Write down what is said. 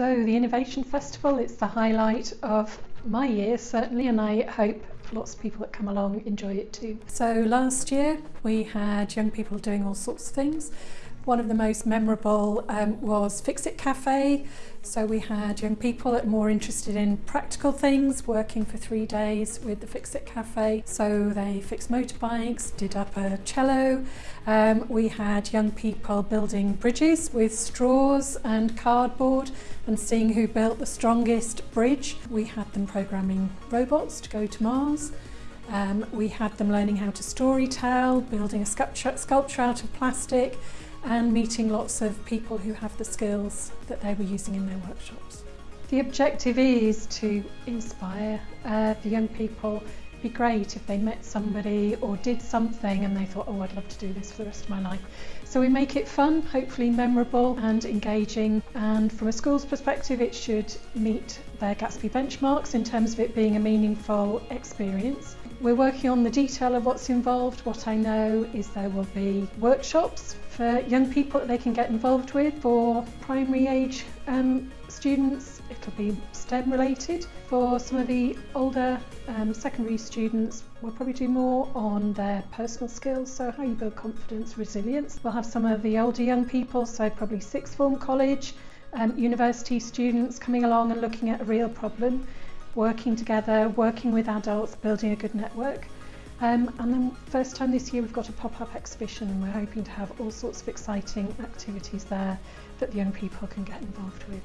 So the Innovation Festival, it's the highlight of my year certainly and I hope lots of people that come along enjoy it too. So last year we had young people doing all sorts of things. One of the most memorable um, was Fix It Cafe. So we had young people that were more interested in practical things, working for three days with the Fix It Cafe. So they fixed motorbikes, did up a cello. Um, we had young people building bridges with straws and cardboard and seeing who built the strongest bridge. We had them programming robots to go to Mars. Um, we had them learning how to story tell, building a sculpture, sculpture out of plastic, and meeting lots of people who have the skills that they were using in their workshops. The objective is to inspire uh, the young people Be great if they met somebody or did something and they thought, oh, I'd love to do this for the rest of my life. So we make it fun, hopefully memorable and engaging. And from a school's perspective, it should meet their Gatsby benchmarks in terms of it being a meaningful experience. We're working on the detail of what's involved. What I know is there will be workshops for young people that they can get involved with. For primary age um, students, it'll be STEM related. For some of the older um, secondary students, we'll probably do more on their personal skills, so how you build confidence, resilience. We'll have some of the older young people, so probably sixth form college, um, university students coming along and looking at a real problem working together, working with adults, building a good network. Um, and then first time this year we've got a pop-up exhibition and we're hoping to have all sorts of exciting activities there that the young people can get involved with.